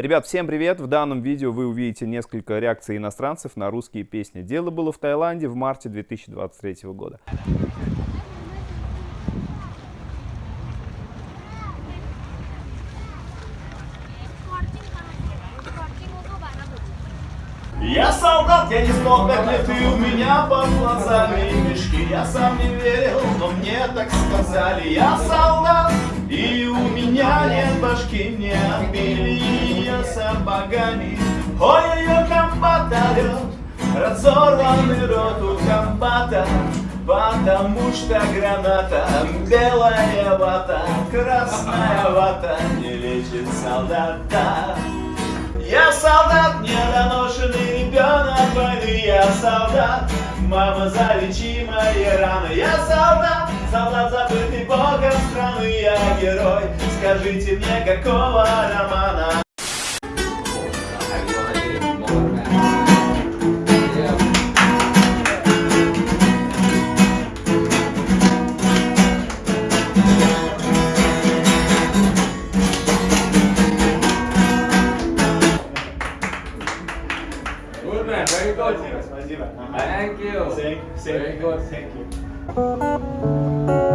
Ребят, всем привет! В данном видео вы увидите несколько реакций иностранцев на русские песни. Дело было в Таиланде в марте 2023 года. Я солдат, я не смог, как ли ты у меня под глазами мешки Я сам не верил, но мне так сказали Я солдат, и у меня нет башки Не отбили ее сапогами Ой-ой-ой, комбат орет Разорванный рот у комбата Потому что граната Белая вата, красная вата Не лечит солдата. Я солдат, недоношенный ребенок войны, я солдат, мама залечи мои раны, я солдат, солдат забытый богом страны, я герой, скажите мне, какого романа? You. Thank, thank, Very good. Thank you.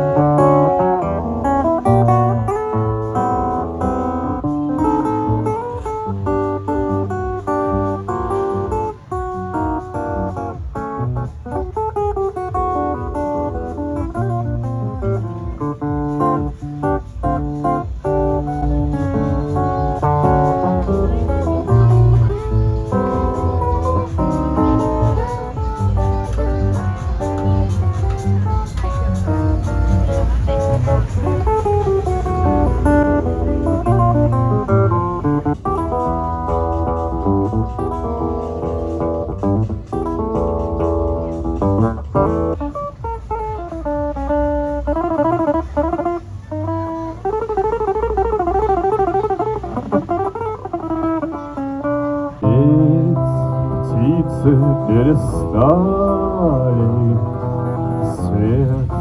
Перестали, Свет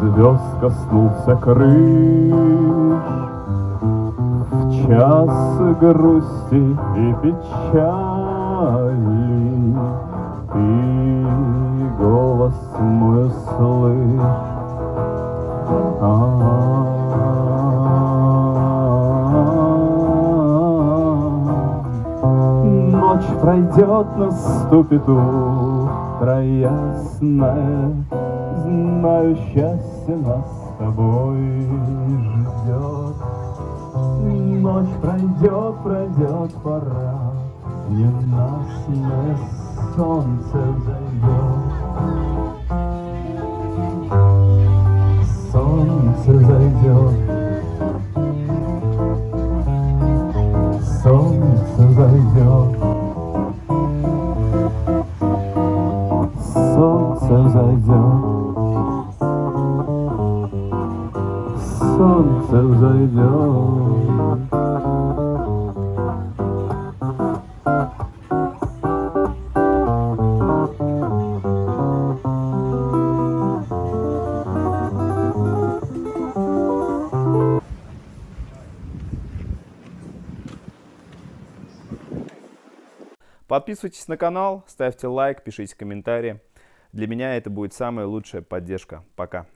звезд коснулся крыш. В час грусти и печали Ты голос мой слышь. Ночь пройдет, наступит утро ясное, Знаю, счастье нас с тобой ждет. Ночь пройдет, пройдет пора, Ненастное солнце зайдет. Солнце зайдет. Солнце зайдет. Солнце зайдет. Подписывайтесь на канал, ставьте лайк, пишите комментарии. Для меня это будет самая лучшая поддержка. Пока.